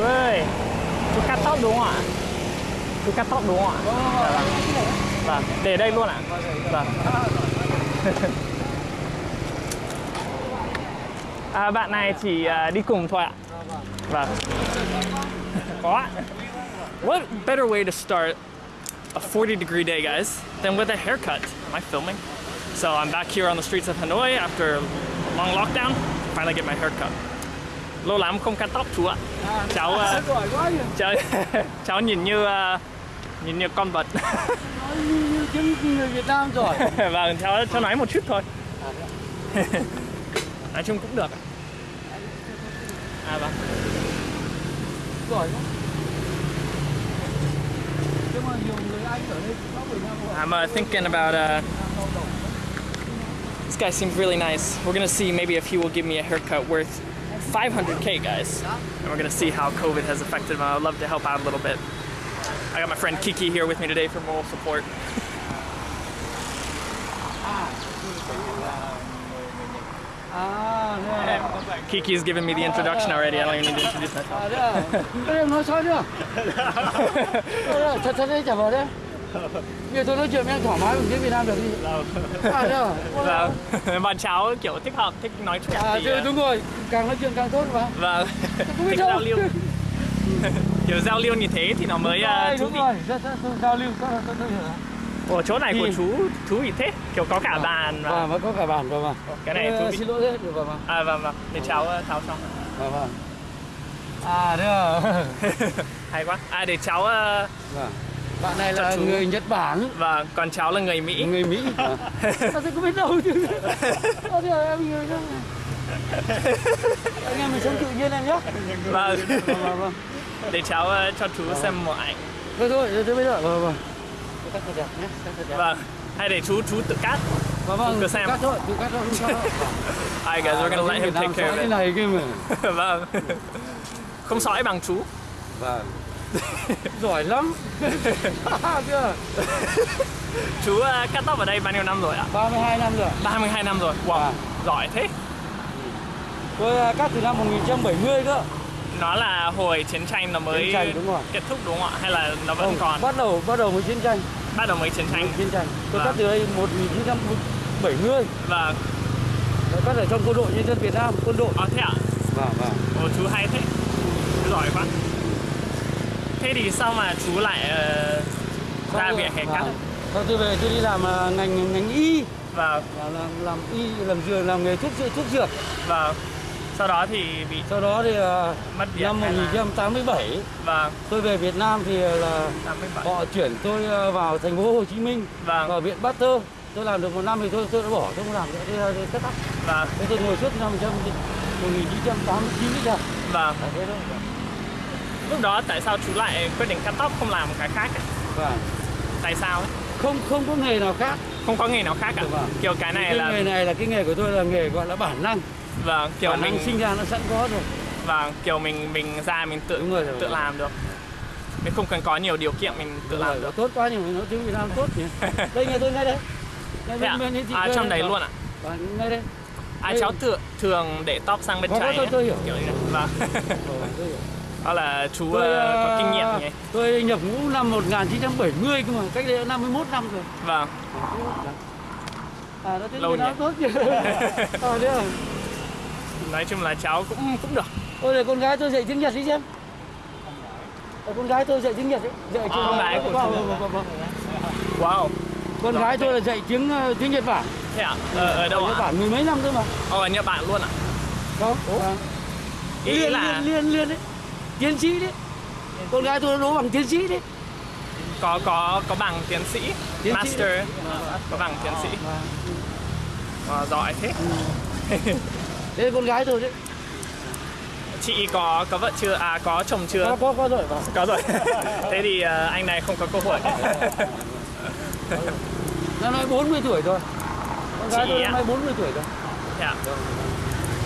chú ơi chú cắt tóc đúng đây luôn ạ vâng bạn này chỉ đi cùng thôi ạ vâng có What better way to start a 40 degree day, guys, than with a haircut? Am I filming? So I'm back here on the streets of Hanoi after a long lockdown. Finally get my haircut. Lâu lắm không cắt tóc chú ạ. Cháu uh, Giỏi quá nhỉ. cháu, cháu nhìn như uh, nhìn như con vật. Nói như, như người Việt Nam giỏi. vâng, cháu cháu nói một chút thôi. nói chung cũng được. À vâng. Giỏi quá. Rồi. I'm uh, thinking about uh, this guy seems really nice. We're gonna see maybe if he will give me a haircut worth 500k, guys, and we're gonna see how COVID has affected them. I'd love to help out a little bit. I got my friend Kiki here with me today for moral support. Kiki's given me the introduction already. I don't even need to introduce myself. À, à. À. Bây giờ tôi nói chuyện với anh thoải mái bằng tiếng Việt Nam được đi. À, thế à. Vâng, bọn cháu kiểu thích hợp, thích nói chuyện. À, thì, thế uh, đúng rồi, càng nói chuyện càng tốt mà. Vâng, thích đâu. giao lưu. kiểu giao lưu như thế thì nó mới Rồi, uh, thú đúng vị. rồi, rất rất rất giao lưu, rất rất rất hiểu. Ủa chỗ này của chú thú vị thế, kiểu có cả bàn và Vâng, có cả bàn rồi mà. cái này Ờ, thú vị. Xin lỗi đấy, được rồi mà. À vâng vâng, để cháu uh, tháo xong. Vâng, vâng. À, à. Hay quá. À để cháu uh, Vâng. Bạn này là chú. người Nhật Bản, và còn cháu là người Mỹ. người Mỹ. À, thế có biết đâu chứ. À, thế em người đó. Anh em mình sống tự nhiên em nhé. Vâng. Vâng, vâng, vâng. để cháu uh, cho chú xem một ảnh. Thôi thôi, thôi bây giờ. Vâng, vâng. Vâng. Hay để chú chú tự cắt. Vâng, vâng, cứ xem. Cắt thôi, tự cắt thôi, không sao. Alright guys, we're gonna let him take care of này kia mà. it. vâng. Không sỏi bằng chú. Vâng. Giỏi lắm. Chú uh, cắt tóc ở đây bao nhiêu năm rồi ạ? 32 năm rồi. 32 năm rồi. Wow, À. giỏi thế. Tôi à, cắt từ năm 1970 cơ. Nó là hồi chiến tranh nó mới Chiến tranh, đúng rồi. kết thúc đúng không ạ? Hay là nó vẫn Không, còn? Bắt đầu bắt đầu với chiến tranh. Bắt đầu mới chiến tranh. chiến tranh. Tôi Vâng. cắt từ đây 1970. Vâng. Tôi cắt ở trong quân đội nhân dân Việt Nam, quân đội. Ờ thế ạ? Vâng, vâng. Ồ chú hay thế. Chú giỏi quá. Thế thì sao mà chú lại ờ, ra viện hè cắt? Vâng. Sau tôi về tôi đi làm à, ngành ngành y, Vâng. làm làm, làm y làm dược làm nghề thuốc thuốc dược. Vâng. Sau đó thì bị Sau đó thì à, mất việc năm hay là... 1987 Vâng. tôi về Việt Nam thì là 87. họ chuyển tôi vào thành phố Hồ Chí Minh Vâng. vào viện Pasteur. Tôi làm được một năm thì tôi tôi đã bỏ, tôi không làm nữa, tôi, tôi cắt tóc. Vâng. Thế tôi ngồi suốt năm 1989 đến giờ. Vâng. À, thế đó. Lúc đó tại sao chú lại quyết định cắt tóc không làm một cái khác ấy? Vâng. Tại sao ấy? Không không có nghề nào khác. Không có nghề nào khác cả. Vâng. Kiểu cái này cái là nghề này là cái nghề của tôi là nghề gọi là bản năng. vâng, kiểu bản mình năng sinh ra nó sẵn có rồi. vâng, kiểu mình mình ra mình tự Đúng rồi, tự rồi. làm được. Mình không cần có nhiều điều kiện mình tự Đúng làm rồi, được. tốt quá nhưng mà nói tiếng Việt Nam tốt nhỉ. đây nhà tôi ngay đây. Ngay Thế ạ? bên- bên thị À trong đấy luôn ạ? Vâng, ngay đây. À Đây. cháu thường thường để tóc sang bên trái tôi- tôi hiểu. Kiểu như này. Vâng. Tôi. Đó là chú Tôi, ờ, có à, kinh nghiệm nhỉ? Tôi nhập ngũ năm 1970 cơ mà, cách đây 51 năm rồi. Vâng. À, nó Lâu nhỉ? tốt à, thế à? Nói chung là cháu cũng cũng được. Ôi để con gái tôi dạy tiếng Nhật đi xem. Ờ, con gái tôi dạy tiếng Nhật ấy. Dạy À, con gái của vâng, vâng, vâng, vâng. Wow. Con gái tôi là dạy tiếng ờ, tiếng Nhật Bản. Thế ạ? Ở, ở đâu Nhật ạ? Bản mười mấy năm thôi mà. Ở Nhật Bản luôn ạ? Không? Vâng. Ý liên, là liên liên liên đấy. Tiến sĩ đấy. Con gái tôi đố bằng tiến sĩ đấy. có có có bằng tiến sĩ, Tiến sĩ master, có bằng tiến sĩ. Vâng. Wow, giỏi thế. Đấy con gái tôi đấy. Chị có có vợ chưa? À có chồng chưa? Có có có rồi vâng. Có rồi. Thế thì ờ, anh này không có cơ hội. Năm nay 40 tuổi rồi. Con gái Chị tôi năm nay 40 tuổi rồi. Thế ạ?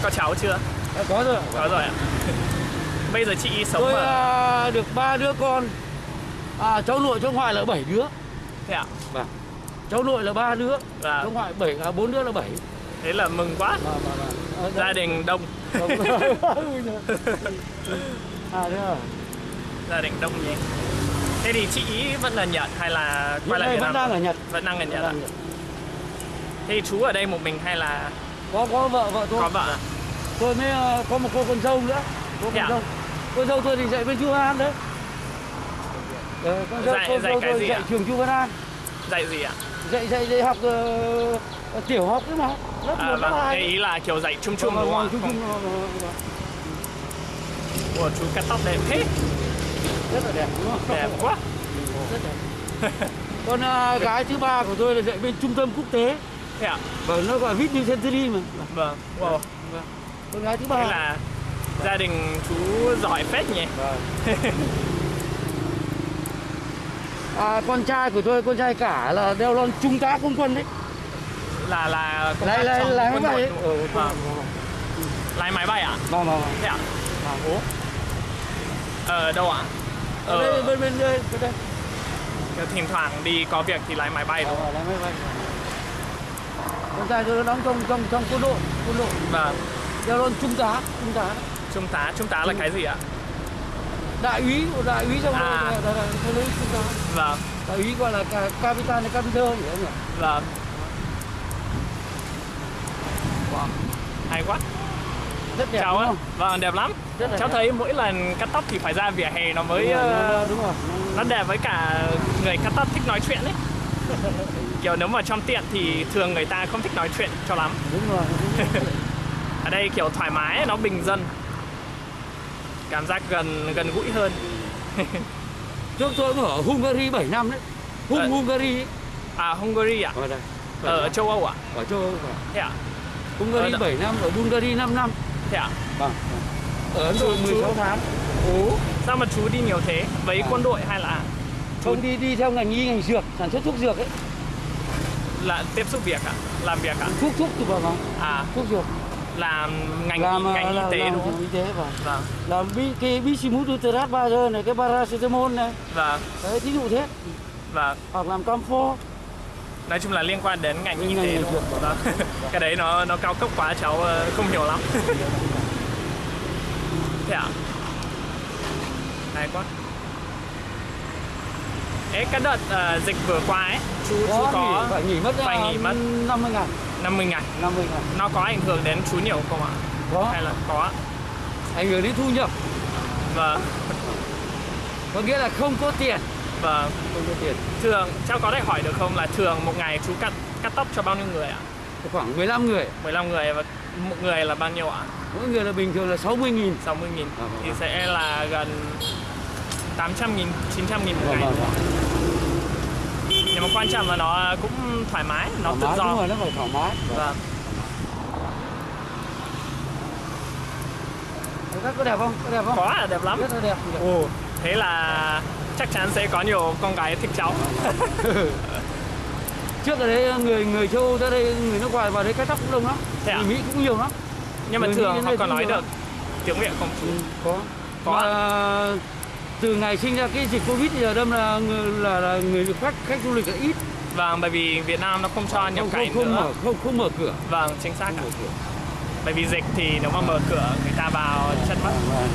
Có cháu chưa? Có rồi. Có rồi ạ. Bây giờ chị sống Tôi ở à, được ba đứa con. À, cháu nội cháu ngoại là 7 đứa. thế ạ? Cháu nội là ba đứa, Và cháu ngoại 7 à 4 đứa là 7. thế là mừng quá Vâng, vâng, vâng. Ờ, gia đấy. đình đông Đúng. à thế à gia đình đông nhỉ thế thì chị ý vẫn là nhật hay là quay lại vẫn đang ở nhật vẫn đang ở nhật Vẫn à? đang ở Nhật. thế chú ở đây một mình hay là có có vợ vợ tôi có vợ à? tôi mới có một cô con dâu nữa cô con à? dâu cô dâu tôi thì dạy bên chu văn an đấy. Ờ, con dâu, Dạy- con dạy dâu tôi dạy ạ? trường chu văn an. Dạy gì ạ? Dạy dạy dạy học ờ, tiểu học đấy mà. Lớp à, một lớp vâng hai ý là kiểu dạy chung chung Vâng, đúng vâng, không ạ? chung chung, vâng, vâng, vâng. Ủa, chú cắt tóc đẹp thế. Rất là đẹp đúng không? Đẹp quá. Rất đẹp. Con ờ, gái thứ ba của tôi là dạy bên trung tâm quốc tế. Thế ạ? Và nó gọi Whitney Century mà. Vâng wow. Con gái thứ ba. Thế là gia đình chú giỏi phết nhỉ? Vâng. à, con trai của tôi con trai cả là đeo lon trung tá không quân đấy. Là là công tác trong lái quân máy bay đội ấy. Ừ? Vâng. lái máy bay ạ vâng vâng vâng. Thế ạ vâng ố ở đâu ạ? Ở đây bên bên đây bên đây. Thỉnh thoảng đi có việc thì lái máy bay đúng Ờ, không lái máy bay. Con trai tôi nó đóng trong trong trong quân đội quân đội. Vâng. Đeo lon trung tá trung tá trung tá trung tá là cái gì ạ? Đại úy đại úy trong À. đó là- trung tá. Vâng. Đại úy gọi là ca- capitan hay capitơ gì đó nhỉ? Vâng. Wow. hay quá. Rất đẹp đúng ạ. không? Vâng đẹp lắm. Rất là cháu đẹp. thấy mỗi lần cắt tóc thì phải ra vỉa hè nó mới đúng rồi, ờ, nó- đúng rồi. nó đẹp với cả người cắt tóc thích nói chuyện ấy. Kiểu nếu mà trong tiệm thì thường người ta không thích nói chuyện cho lắm. Đúng rồi đúng rồi. ở đây kiểu thoải mái nó bình dân cảm giác gần gần gũi hơn. Trước tôi cũng ở Hungary 7 năm đấy. Hung Ờ. Hungary. Ấy. à Hungary à? Ở đây. Ở châu Âu à? Ở châu Âu cả. thế à? Hungary Ờ, 7 năm ở Bulgaria 5 năm. Thế à? Vâng. Ở Ấn Độ Chú- 16 chú- tháng. Ồ, sao mà chú đi nhiều thế? Với À. quân đội hay là? Không đi đi theo ngành y ngành dược sản xuất thuốc dược ấy. Là tiếp xúc việc à? Làm việc à? Thuốc thuốc thì vào vâng. À. Thuốc dược làm ngành làm ngành ờ, y tế làm đúng không? y tế vâng vâng. Làm bi cái bisimututerat ba giờ này cái paracetamol này. Vâng. Đấy thí dụ thế. Vâng. Hoặc làm camphor nói chung là liên quan đến ngành y Ngành tế y đúng không? vâng. cái đấy nó nó cao cấp quá cháu ờ, không hiểu lắm. Thế à? Hay quá. Ê, cái đợt ờ, dịch vừa qua ấy chú chú có nghỉ, phải nghỉ mất phải nghỉ mất. 50 ngày 50 ngày. 50 ngày. Nó có ảnh hưởng đến chú nhiều không ạ? Có. Hay là có? Ảnh hưởng đến thu nhập. Vâng. Có nghĩa là không có tiền. Vâng. Không có tiền. Thường cháu có thể hỏi được không là thường một ngày chú cắt cắt tóc cho bao nhiêu người ạ? Khoảng 15 người. 15 người và một người là bao nhiêu ạ? Mỗi người là bình thường là 60 nghìn. 60 nghìn. Vâng, vâng, thì vâng. sẽ là gần 800 nghìn 900 nghìn một Vâng, ngày. vâng, mà quan trọng là nó cũng thoải mái nó thoải tự mái đúng do rồi nó phải thoải mái. Vâng. Các có đẹp không? Có đẹp không? Có là đẹp lắm. Rất là đẹp. Ồ thế là chắc chắn sẽ có nhiều con gái thích cháu. Trước ở đây người người châu Âu ra đây người nước ngoài vào đây cắt tóc cũng đông lắm. Thế à? người Mỹ cũng nhiều lắm. Nhưng mà Người thường họ cũng nói được. Tiếng việt không? Chú ừ, có. Có. Mà từ ngày sinh ra cái dịch covid thì ở đâm là người là, là người khách khách du lịch là ít. Vâng bởi vì Việt Nam nó không cho nhập cảnh không, không nữa. mở không không mở cửa. Vâng chính xác không ạ. mở cửa. Bởi vì dịch thì nếu mà mở cửa người ta vào chất mất Vâng,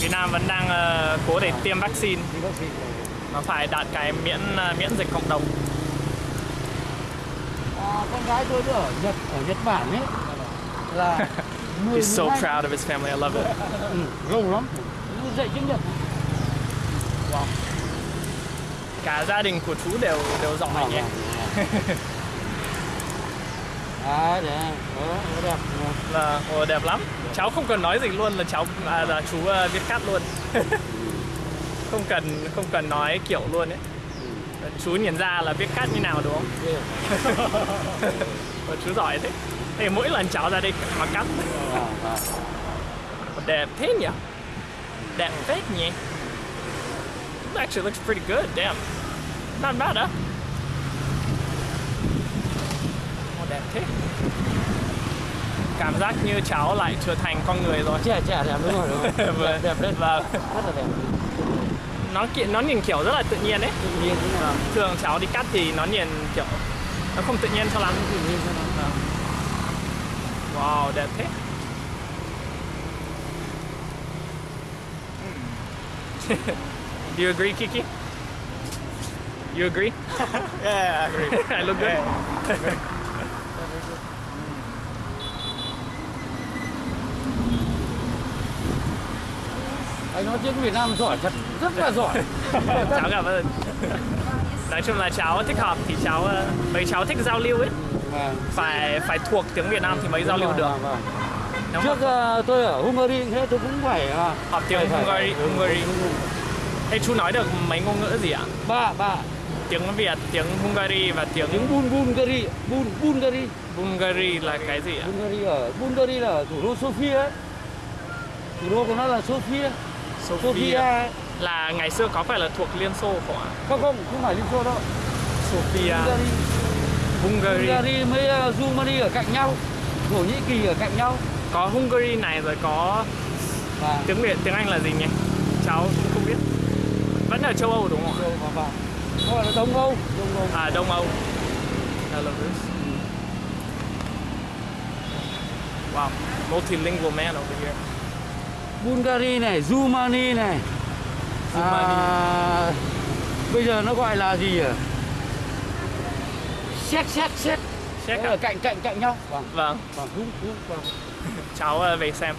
Việt Nam vẫn đang ờ, cố để tiêm vaccine. Nó phải đạt cái miễn ờ, miễn dịch cộng đồng. À, con gái tôi ở Nhật ở Nhật Bản ấy là 10, He's so 12 proud of his family. I love it. Ừ, lâu lắm. Dạy tiếng Nhật cả gia đình của chú đều đều Vâng, nhé vâng. à để đó nó đẹp. Là ồ, đẹp lắm. Cháu không cần nói gì luôn là cháu à, là chú ờ, viết cắt luôn. Không cần không cần nói kiểu luôn ấy. Chú nhìn ra là viết cắt như nào đúng không? Chú giỏi thế. Thì mỗi lần cháu ra đây mà cắt. À, à. đẹp thế nhỉ? Đẹp phết nhỉ actually looks pretty good damn. Not bad huh? Ồ, đẹp thế. Cảm giác như cháu lại trở thành con người rồi. Trẻ trẻ đẹp đúng rồi đúng rồi. đẹp Vâng. đẹp đấy Vâng. rất là đẹp. Nó nó nhìn kiểu rất là tự nhiên ấy. Tự nhiên thế nào? Thường cháu đi cắt thì nó nhìn kiểu nó không tự nhiên cho lắm. Tự nhiên thế nào Wow, đẹp thế. Do you agree, Kiki? You agree? Yeah, I agree. I look good. anh nói tiếng Việt Nam giỏi thật rất là giỏi cháu cảm ơn. Nói chung là cháu thích học thì cháu ờ, mấy cháu thích giao lưu ấy, Vâng. phải phải thuộc tiếng Việt Nam thì mới giao lưu được. Vâng, vâng. Nếu trước mà ờ, tôi ở Hungary thế tôi cũng phải ờ, học tiếng phải- phải- Hungary, Hungary. Thế chú nói được mấy ngôn ngữ gì ạ? ba ba Tiếng Việt, tiếng Hungary và tiếng tiếng Bul Bulgari Bul Bulgari Bulgari là cái gì ạ? Bulgari ở Bulgari là thủ đô Sofia ấy. thủ đô của nó là Sofia Sofia ấy. là ngày xưa có phải là thuộc Liên Xô không ạ? không không không phải Liên Xô đâu Sofia, Bulgari Hungary. Bulgari với uh, Rumani ở cạnh nhau Thổ Nhĩ Kỳ ở cạnh nhau Có Hungary này rồi có và tiếng Việt, tiếng Anh là gì nhỉ? Cháu. Vẫn ở châu Âu đúng không ạ? và và gọi là Đông Âu Đông Âu À Đông Âu. Belarus. Wow, multilingual man over here. Bulgari này, Rumani này. Rumani. À, bây giờ nó gọi là gì à? Xét. Check Đấy là ạ. cạnh cạnh cạnh nhau. Vâng, Vâng, vâng, đúng vâng. cháu ờ, về xem.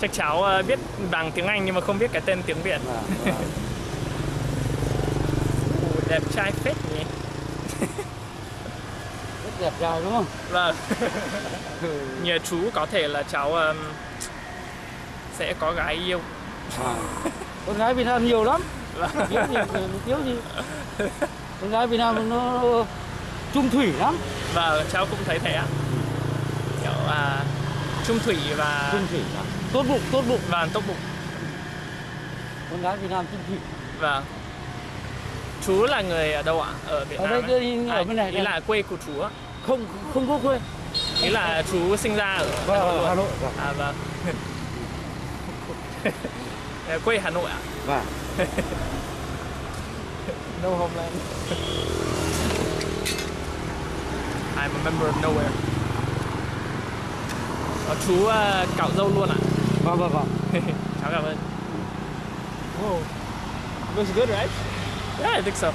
Chắc cháu ờ, biết bằng tiếng Anh nhưng mà không biết cái tên tiếng Việt. Vâng, vâng. Ồ, đẹp trai phết nhỉ? Rất đẹp trai đúng không? Vâng. Nhờ chú có thể là cháu um, sẽ có gái yêu. À. Con gái Việt Nam nhiều lắm. Thiếu gì, thiếu gì. Con gái Việt Nam nó trung thủy lắm. Và cháu cũng thấy thế ạ. Kiểu à, trung thủy và Trung thủy lắm. Tốt bụng, tốt bụng. và tốt bụng. Con gái Việt Nam trung thủy. Và chú là người ở đâu ạ? Ở Việt Ở Nam. đây, đây, ở bên này, ý đây. là quê của chú. Không không có quê. Ý là chú sinh ra ở Hà Vâng, Nội. Hà Nội. Vâng. À vâng. Quê Hà Nội ạ? Vâng. No homeland. I'm a member of nowhere. Ờ, chú uh, cạo dâu luôn ạ? Vâng, vâng, vâng. Cháu cảm ơn. Whoa. Looks good, right? Yeah, I think so.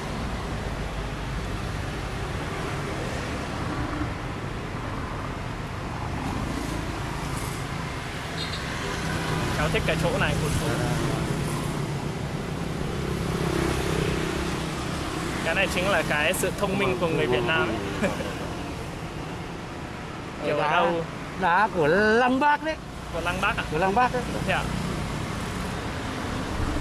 Cháu thích cái chỗ này của chú. Cái này chính là cái sự thông minh của người Việt Nam ấy. Kiểu ở đâu đá của Lăng Bác đấy, của Lăng Bác à? của Lăng Bác đấy. Thế à?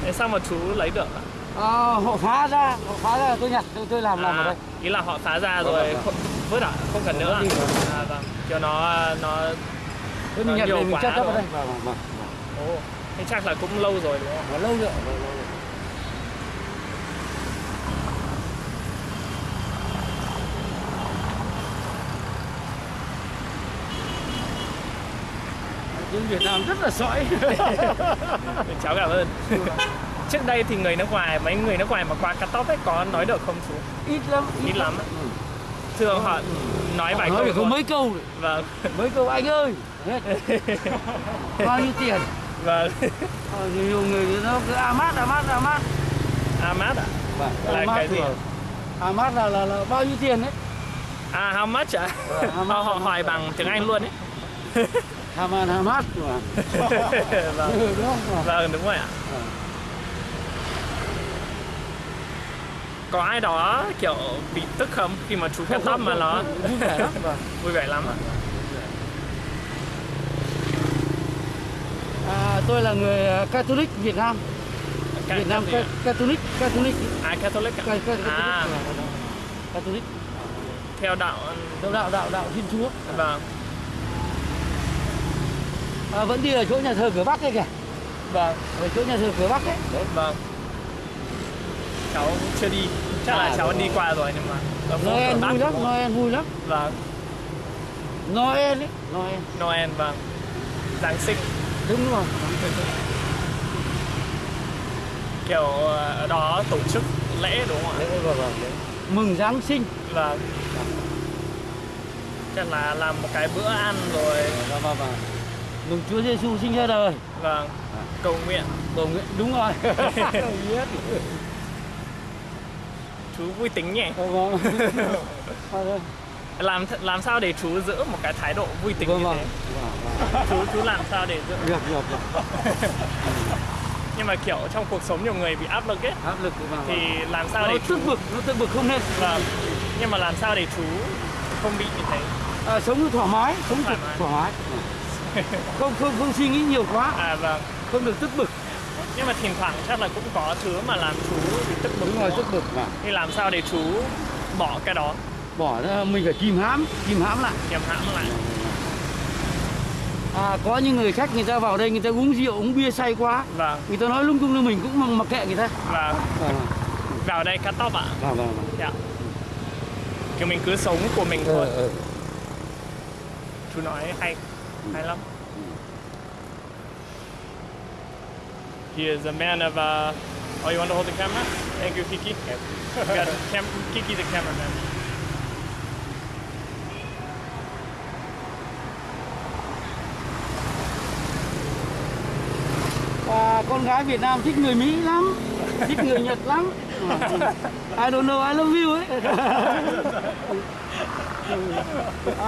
Thế sao mà chú lấy được ạ? Ờ, họ phá ra, họ phá ra tôi nhặt, tôi, tôi làm làm ở À, đây. ý là họ phá ra rồi không vứt à? Không cần nữa à? Rồi. À vâng. Kiểu nó nó Tôi mình nhặt nhiều mình quá cấp ở đây. Vâng, vâng, vâng. Ồ, thế chắc là cũng lâu rồi đúng không? Lâu nữa, lâu, lâu nữa. Tiếng Việt Nam rất là sõi. Cháu cảm ơn. Trước đây thì người nước ngoài, mấy người nước ngoài mà qua cắt tóc ấy có nói được không chú? ít lắm. Ít lắm á. Thường họ nói vài Nói câu thôi. mấy câu. Vâng, mấy câu anh ơi. Bao nhiêu tiền? vâng. Ờ, nhiều người nó cứ Amat, Amat, Amat. Amat à? Vâng, Là Amat cái gì. Amat là, là, là bao nhiêu tiền đấy? À, how much à? Vâng, how much, Họ, họ hỏi bằng tiếng Anh luôn ấy. Haman Hamas mà. vâng. Ừ, đúng không? vâng, đúng rồi ạ. Vâng. Có ai đó kiểu bị tức không khi mà chú cắt tóc mà nó vui vẻ lắm. Vui vẻ lắm ạ? À, tôi là người à, Catholic Việt Nam. Ca- Việt Nam ca- Catholic, Catholic. À, Catholic à? Ca- ca- Catholic. À, Catholic. theo đạo Đạo đạo đạo đạo Thiên Chúa. vâng À, vẫn đi ở chỗ nhà thờ cửa Bắc ấy kìa. vâng Ở chỗ nhà thờ cửa Bắc ấy. Đấy. vâng cháu chưa đi chắc là À, cháu rồi. đi qua rồi nhưng mà Noel vui lắm? Noel vui lắm. vâng Noel ấy, Noel. Noel vâng Giáng sinh Đúng rồi. kiểu ờ, ở đó tổ chức lễ đúng không ạ Đấy, vâng, vâng. Mừng Giáng sinh. vâng chắc là làm một cái bữa ăn rồi Vâng vâng vâng. Mừng Chúa Giêsu sinh ra đời. vâng cầu nguyện Cầu nguyện đúng rồi. Biết. chú vui tính nhỉ Vâng vâng. Vâng làm làm sao để chú giữ một cái thái độ vui tính vâng. như Vâng thế vâng. chú chú làm sao để giữ Được được được. nhưng mà kiểu trong cuộc sống nhiều người bị áp lực ấy Áp lực vâng. thì làm sao nó để chú tức bực, nó tức bực không nên. vâng nhưng mà làm sao để chú không bị như thế À, sống thoải mái, sống Thoải thoải mái. Không không không suy nghĩ nhiều quá, à vâng không được tức bực. nhưng mà thỉnh thoảng chắc là cũng có thứ mà làm chú bị tức bực Đúng rồi, tức bực mà. thì làm sao để chú bỏ cái đó Bỏ ra mình phải kìm hãm, kìm hãm lại. kiềm hãm lại À, có những người khách người ta vào đây người ta uống rượu, uống bia say quá. vâng Người ta nói lung tung lên mình cũng mặc- kệ người ta. Vâng vào đây cắt tóc ạ vâng vâng. vâng. dạ kiểu mình cứ sống của mình Ờ, thôi ờ. chú nói hay hay lắm He is a man of uh, oh you want to hold the camera? Thank you Kiki. You got cam- Kiki the cameraman. Và con gái Việt Nam thích người Mỹ lắm, thích người Nhật lắm. I don't know, I love you ấy.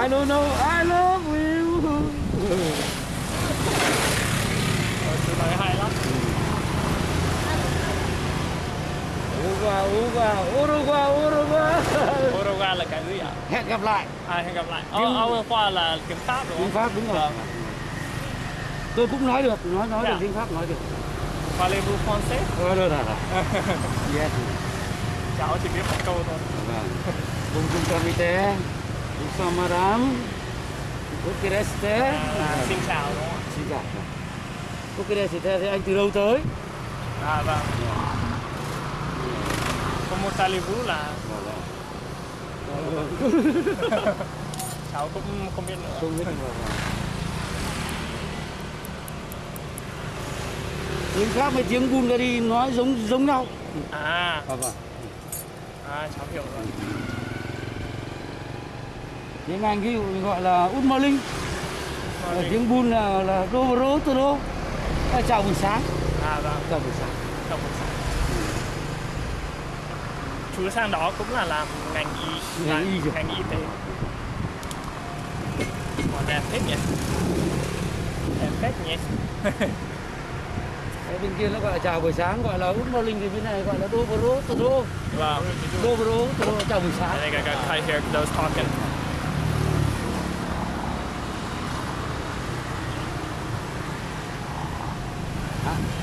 I don't know, I love you. Chú nói hay lắm. Uruguay, Uruguay, Uruguay, Uruguay. Uruguay là cái gì ạ? Hẹn gặp lại. À, hẹn gặp lại. Tiếng- Ờ, khoa là tiếng Pháp đúng Tiếng không? Pháp đúng rồi. Vâng. Tôi cũng nói được, nói nói Dạ. được tiếng Pháp nói được. Parlez-vous français? Ờ, được rồi. Yes. Cháu chỉ biết một câu thôi. Vâng. Bonjour capitaine. Bonsoir madame. Vous restez. À, xin chào Xin chào. Vous restez thì anh từ đâu tới? À, vâng. Allez-vous là cháu cũng không biết nữa. Không biết rồi. Tiếng Pháp với tiếng Bulgari nói giống giống nhau. À, Vâng vâng. à cháu hiểu rồi. Tiếng Anh ví dụ gọi là Good morning. Ở tiếng Bun là là Dobro Todo. À, chào buổi sáng. À vâng, Chào buổi sáng. chào buổi sáng. Chú sang đó cũng là làm ngành y, Ngành y ngành y tế. Ủa, đẹp phết nhỉ? Đẹp phết nhỉ? Ở bên kia nó gọi là chào buổi sáng, gọi là Good morning thì bên này gọi là Dobro Todo. Vâng. Dobro Todo chào buổi sáng. I think I got cut here was talking.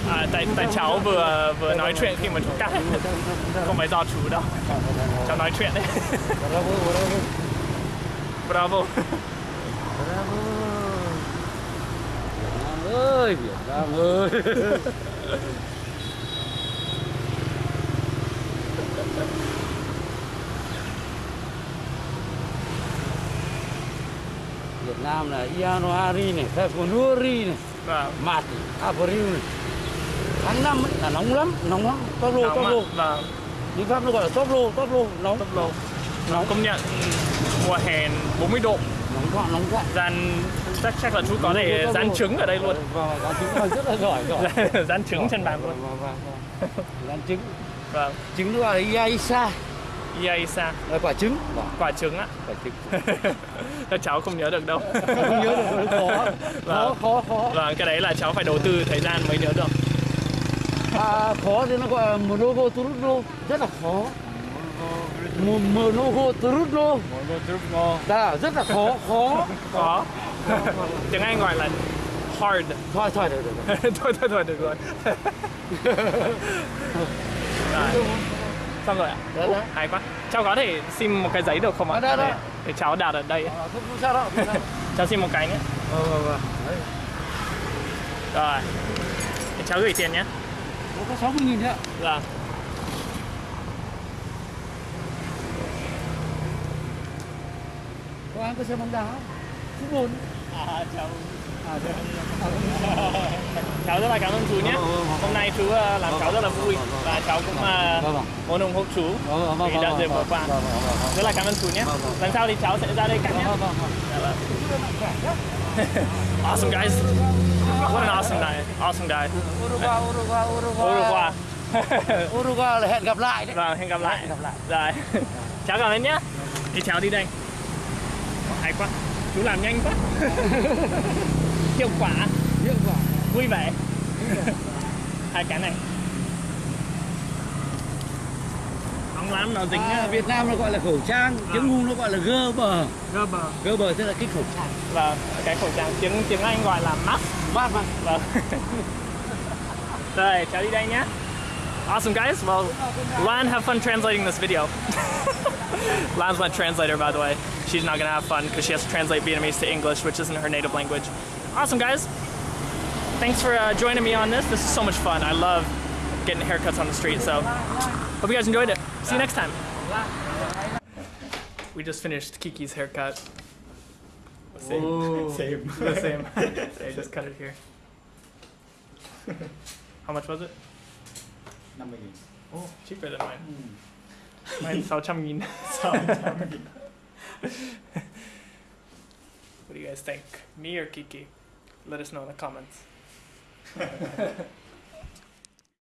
À, tại tại cháu vừa vừa nói chuyện khi mà chú cắt không phải do chú đâu cháu nói chuyện đấy Bravo, bravo. bravo Bravo. Việt Nam ơi, Việt Nam ơi. Việt Nam là January này, February này, vâng April này. Tháng 5 ấy là nóng lắm, nóng lắm. Top lô, top lô. vâng Tiếng Pháp nó gọi là top lô, top lô, nóng. tốc độ Nóng, công nhận mùa hè 40 độ nóng quá, nóng quá. gian chắc chắc là chú có thể dán lô. trứng ở đây luôn Vâng, dán trứng là rất là giỏi, giỏi. dán trứng trên bàn luôn Vâng, vâng, vâng. Dán trứng. vâng Trứng nó gọi là Yaisa, yay sa là quả trứng. Quả trứng á quả trứng. Các cháu không nhớ được đâu Không nhớ được, khó, khó, Vâng. khó, khó. Vâng, cái đấy là cháu phải đầu tư thời gian mới nhớ được À, khó thì nó gọi là Monogo Trudlo, rất là khó. Mo- Monogo Trudlo, là rất là khó, khó. Có Tiếng Anh gọi là hard Thôi, thôi, được, được. Thôi thôi thôi được rồi Rồi, Xong rồi ạ Đó, đó. Hay quá Cháu có thể xin một cái giấy được không ạ? Đó, đó, đó. Để, để cháu đặt ở đây À, không, không sao đâu, không sao. Cháu xin một cái nhé vâng, vâng. Đấy, Rồi Để cháu gửi tiền nhé nó có 60 nghìn đấy ạ. Vâng Có ai có xem bóng đá? Phút bồn. À cháu Cháu rất là cảm ơn chú nhé Vâng, vâng, vâng. hôm nay chú ờ, làm cháu rất là vui và cháu cũng muốn ủng hộ chú vì đã dịp vừa qua rất là cảm ơn chú nhé lần sau thì cháu sẽ ra đây cắt nhé. Dạ awesome guys what an awesome guy awesome guy Uruguay, Uruguay, Uruguay. Uruguay là hẹn gặp lại đấy. Vâng, hẹn gặp lại. Gặp lại. Rồi. cháu cảm ơn nhé. Đi cháu đi đây. Hay quá. Chú làm nhanh quá. Hiệu quả, Hiệu quả. vui vẻ. Hai cái này. Nóng lắm nó dính À, Việt Nam nó gọi là khẩu trang, tiếng ngu nó gọi là gơ bờ. rơ bờ. Gơ bờ tức là cái khẩu trang. Và cái khẩu trang tiếng tiếng Anh gọi là mask. Mà. Vâng. Rồi, cháu đi đây nhé. Awesome guys. Well, Lan have fun translating this video. Lan's my translator, by the way. She's not gonna have fun because she has to translate Vietnamese to English, which isn't her native language. Awesome guys. Thanks for uh, joining me on this. This is so much fun. I love getting haircuts on the street. So, hope you guys enjoyed it. See you next time. We just finished Kiki's haircut. Same, same, the same. I just cut it here. How much was it? 50 nghìn. Oh, cheaper than mine. Mine's 600 nghìn. 600 nghìn. What do you guys think? Me or Kiki? Let us know in the comments.